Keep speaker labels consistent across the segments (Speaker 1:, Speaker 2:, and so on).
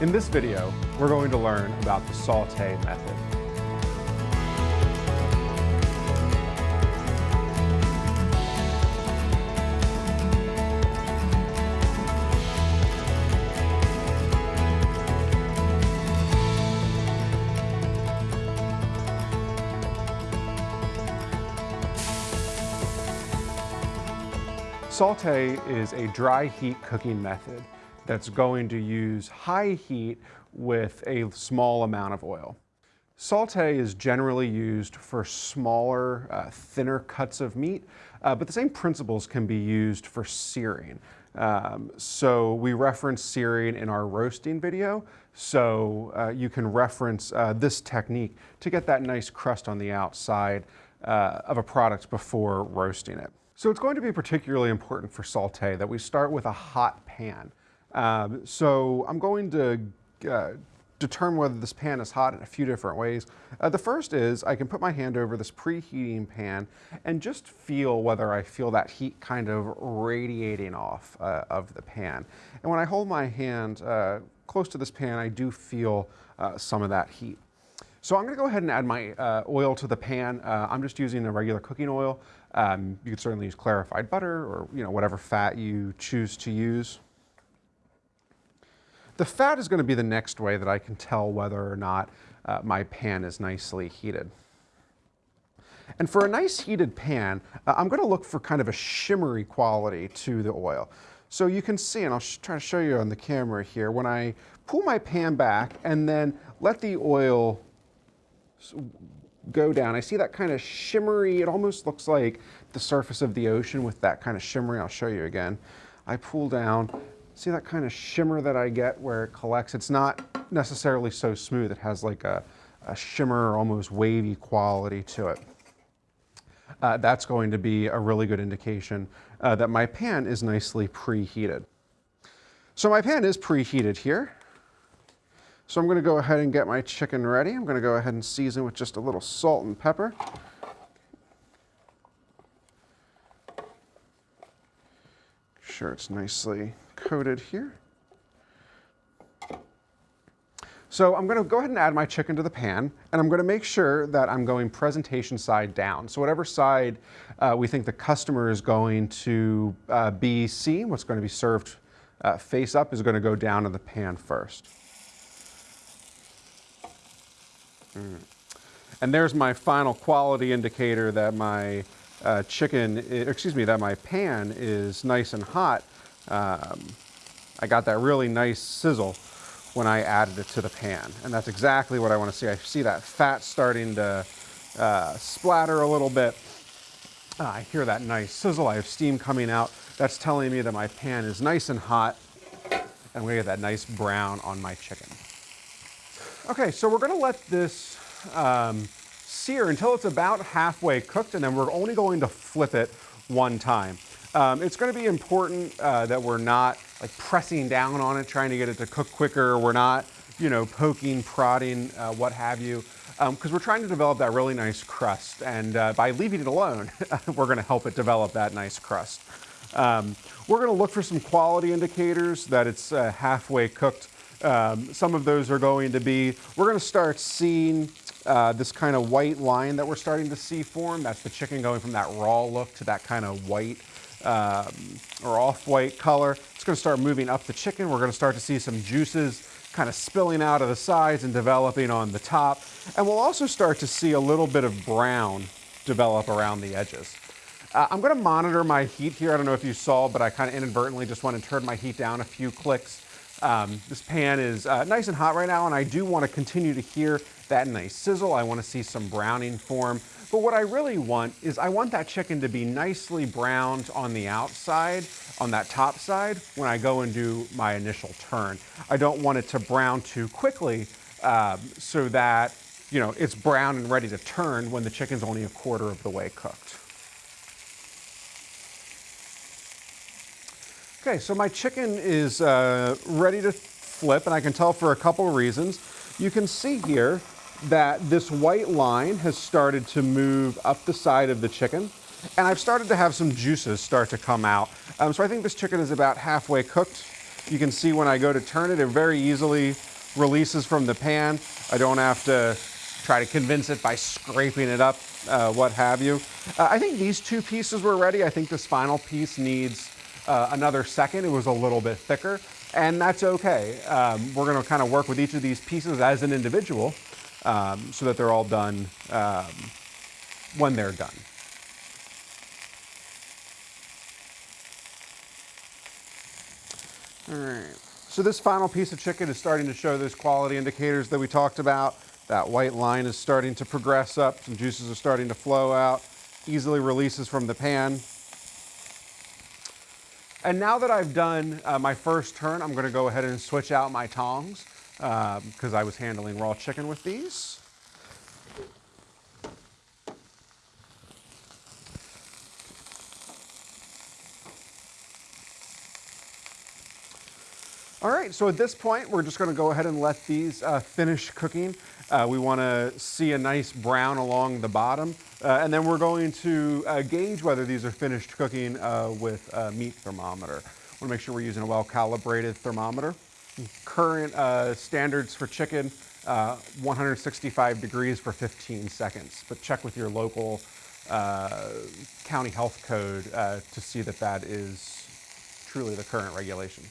Speaker 1: In this video, we're going to learn about the saute method. Saute is a dry heat cooking method that's going to use high heat with a small amount of oil. Saute is generally used for smaller, uh, thinner cuts of meat, uh, but the same principles can be used for searing. Um, so we reference searing in our roasting video, so uh, you can reference uh, this technique to get that nice crust on the outside uh, of a product before roasting it. So it's going to be particularly important for saute that we start with a hot pan. Um, so I'm going to uh, determine whether this pan is hot in a few different ways. Uh, the first is I can put my hand over this preheating pan and just feel whether I feel that heat kind of radiating off uh, of the pan. And when I hold my hand uh, close to this pan, I do feel uh, some of that heat. So I'm gonna go ahead and add my uh, oil to the pan. Uh, I'm just using a regular cooking oil. Um, you could certainly use clarified butter or you know whatever fat you choose to use. The fat is gonna be the next way that I can tell whether or not uh, my pan is nicely heated. And for a nice heated pan, uh, I'm gonna look for kind of a shimmery quality to the oil. So you can see, and I'll try to show you on the camera here, when I pull my pan back and then let the oil go down. I see that kind of shimmery, it almost looks like the surface of the ocean with that kind of shimmery. I'll show you again. I pull down, see that kind of shimmer that I get where it collects. It's not necessarily so smooth. It has like a, a shimmer, almost wavy quality to it. Uh, that's going to be a really good indication uh, that my pan is nicely preheated. So my pan is preheated here. So I'm going to go ahead and get my chicken ready. I'm going to go ahead and season with just a little salt and pepper. Sure it's nicely coated here. So I'm going to go ahead and add my chicken to the pan, and I'm going to make sure that I'm going presentation side down. So whatever side uh, we think the customer is going to uh, be seen, what's going to be served uh, face up is going to go down in the pan first. Mm. And there's my final quality indicator that my uh, chicken, excuse me, that my pan is nice and hot. Um, I got that really nice sizzle when I added it to the pan. And that's exactly what I want to see. I see that fat starting to uh, splatter a little bit. Uh, I hear that nice sizzle. I have steam coming out. That's telling me that my pan is nice and hot. And I'm gonna get that nice brown on my chicken. Okay, so we're gonna let this um, sear until it's about halfway cooked and then we're only going to flip it one time. Um, it's gonna be important uh, that we're not like pressing down on it, trying to get it to cook quicker. We're not, you know, poking, prodding, uh, what have you, because um, we're trying to develop that really nice crust. And uh, by leaving it alone, we're gonna help it develop that nice crust. Um, we're gonna look for some quality indicators that it's uh, halfway cooked um, some of those are going to be, we're going to start seeing uh, this kind of white line that we're starting to see form. That's the chicken going from that raw look to that kind of white um, or off-white color. It's going to start moving up the chicken. We're going to start to see some juices kind of spilling out of the sides and developing on the top. And we'll also start to see a little bit of brown develop around the edges. Uh, I'm going to monitor my heat here. I don't know if you saw, but I kind of inadvertently just went and turned my heat down a few clicks. Um, this pan is uh, nice and hot right now, and I do want to continue to hear that nice sizzle. I want to see some browning form. But what I really want is I want that chicken to be nicely browned on the outside, on that top side, when I go and do my initial turn. I don't want it to brown too quickly um, so that you know, it's brown and ready to turn when the chicken's only a quarter of the way cooked. Okay, so my chicken is uh, ready to flip, and I can tell for a couple of reasons. You can see here that this white line has started to move up the side of the chicken, and I've started to have some juices start to come out. Um, so I think this chicken is about halfway cooked. You can see when I go to turn it, it very easily releases from the pan. I don't have to try to convince it by scraping it up, uh, what have you. Uh, I think these two pieces were ready. I think this final piece needs uh, another second. It was a little bit thicker, and that's okay. Um, we're gonna kind of work with each of these pieces as an individual um, so that they're all done um, when they're done. All right. So this final piece of chicken is starting to show those quality indicators that we talked about. That white line is starting to progress up. Some juices are starting to flow out. Easily releases from the pan. And now that I've done uh, my first turn, I'm gonna go ahead and switch out my tongs because um, I was handling raw chicken with these. All right, so at this point, we're just gonna go ahead and let these uh, finish cooking. Uh, we wanna see a nice brown along the bottom, uh, and then we're going to uh, gauge whether these are finished cooking uh, with a meat thermometer. Wanna make sure we're using a well-calibrated thermometer. Current uh, standards for chicken, 165 degrees for 15 seconds, but check with your local county health code to see that that is truly the current regulation.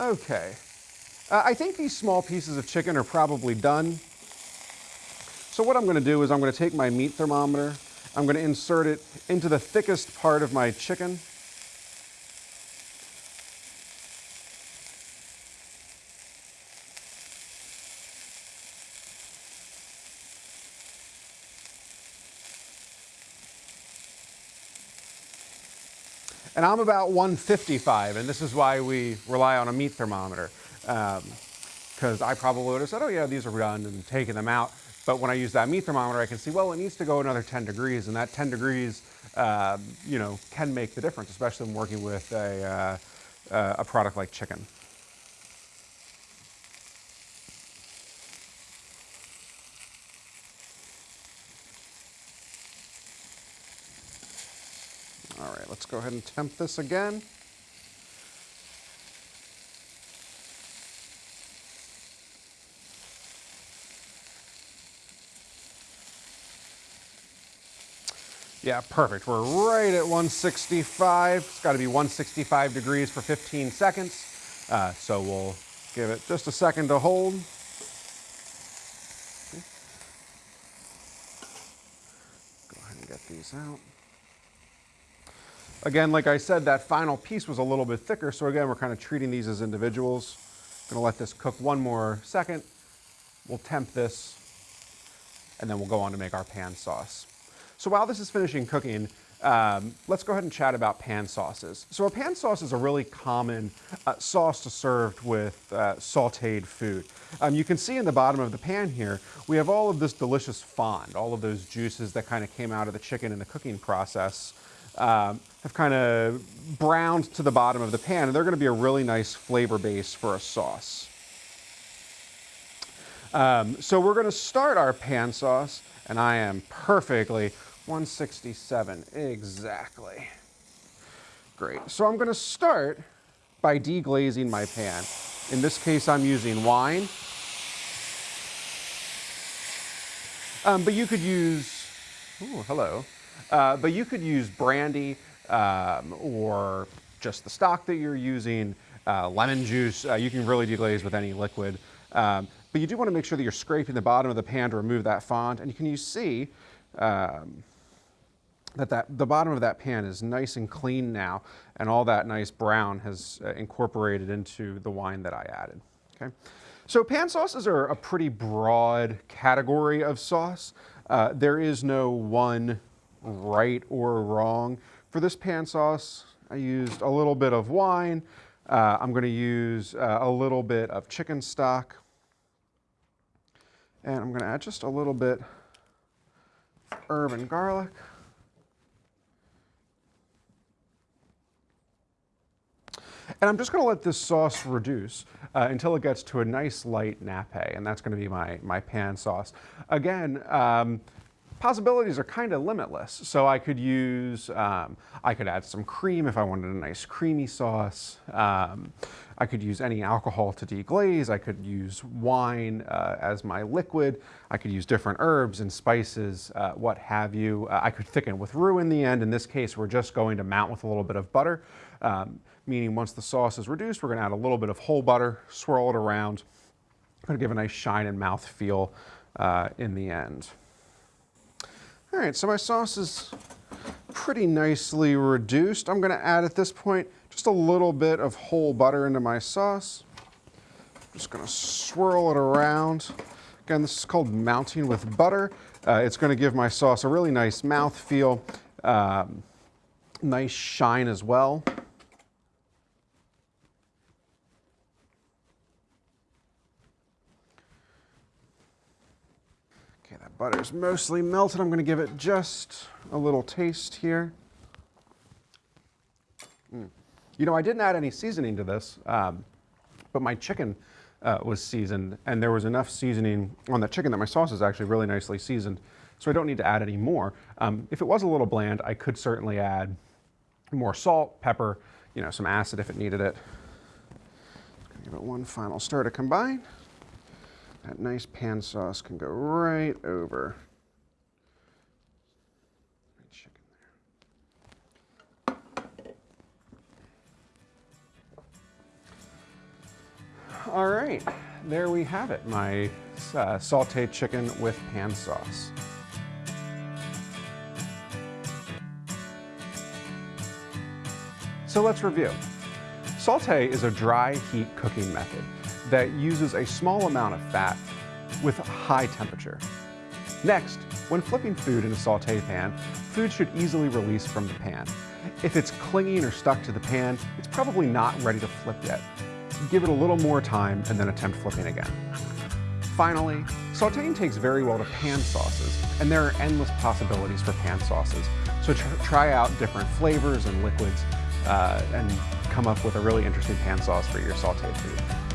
Speaker 1: Okay. Uh, I think these small pieces of chicken are probably done. So what I'm gonna do is I'm gonna take my meat thermometer, I'm gonna insert it into the thickest part of my chicken. And I'm about 155, and this is why we rely on a meat thermometer. Because um, I probably would have said, oh yeah, these are done and taken them out. But when I use that meat thermometer, I can see, well, it needs to go another 10 degrees, and that 10 degrees, uh, you know, can make the difference, especially when working with a, uh, a product like chicken. All right, let's go ahead and temp this again. Yeah, perfect. We're right at 165. It's got to be 165 degrees for 15 seconds. Uh, so we'll give it just a second to hold. Go ahead and get these out. Again, like I said, that final piece was a little bit thicker, so again, we're kind of treating these as individuals. Gonna let this cook one more second. We'll temp this, and then we'll go on to make our pan sauce. So while this is finishing cooking, um, let's go ahead and chat about pan sauces. So a pan sauce is a really common uh, sauce to serve with uh, sauteed food. Um, you can see in the bottom of the pan here, we have all of this delicious fond, all of those juices that kind of came out of the chicken in the cooking process um, have kind of browned to the bottom of the pan, and they're going to be a really nice flavor base for a sauce. Um, so we're going to start our pan sauce, and I am perfectly 167 exactly. Great. So I'm going to start by deglazing my pan. In this case, I'm using wine. Um, but you could use, oh, hello. Uh, but you could use brandy um, or just the stock that you're using, uh, lemon juice. Uh, you can really deglaze with any liquid. Um, but you do want to make sure that you're scraping the bottom of the pan to remove that fond. And you can you see um, that, that the bottom of that pan is nice and clean now, and all that nice brown has uh, incorporated into the wine that I added. Okay. So pan sauces are a pretty broad category of sauce. Uh, there is no one right or wrong. For this pan sauce, I used a little bit of wine. Uh, I'm going to use uh, a little bit of chicken stock. And I'm going to add just a little bit herb and garlic. And I'm just gonna let this sauce reduce uh, until it gets to a nice light nappe, and that's gonna be my, my pan sauce. Again, um, possibilities are kind of limitless. So I could use, um, I could add some cream if I wanted a nice creamy sauce. Um, I could use any alcohol to deglaze. I could use wine uh, as my liquid. I could use different herbs and spices, uh, what have you. Uh, I could thicken with roux in the end. In this case, we're just going to mount with a little bit of butter, um, meaning once the sauce is reduced, we're gonna add a little bit of whole butter, swirl it around, gonna give a nice shine and mouth feel uh, in the end. All right, so my sauce is pretty nicely reduced. I'm gonna add at this point just a little bit of whole butter into my sauce. I'm Just gonna swirl it around. Again, this is called mounting with butter. Uh, it's gonna give my sauce a really nice mouth feel, um, nice shine as well. Okay, that butter's mostly melted. I'm gonna give it just a little taste here. Mm. You know, I didn't add any seasoning to this, um, but my chicken uh, was seasoned and there was enough seasoning on the chicken that my sauce is actually really nicely seasoned. So I don't need to add any more. Um, if it was a little bland, I could certainly add more salt, pepper, you know, some acid if it needed it. Give it one final stir to combine. That nice pan sauce can go right over All right, there we have it, my uh, sauteed chicken with pan sauce. So let's review. Saute is a dry heat cooking method that uses a small amount of fat with high temperature. Next, when flipping food in a saute pan, food should easily release from the pan. If it's clinging or stuck to the pan, it's probably not ready to flip yet. Give it a little more time and then attempt flipping again. Finally, sauteing takes very well to pan sauces, and there are endless possibilities for pan sauces. So tr try out different flavors and liquids uh, and come up with a really interesting pan sauce for your sauteed food.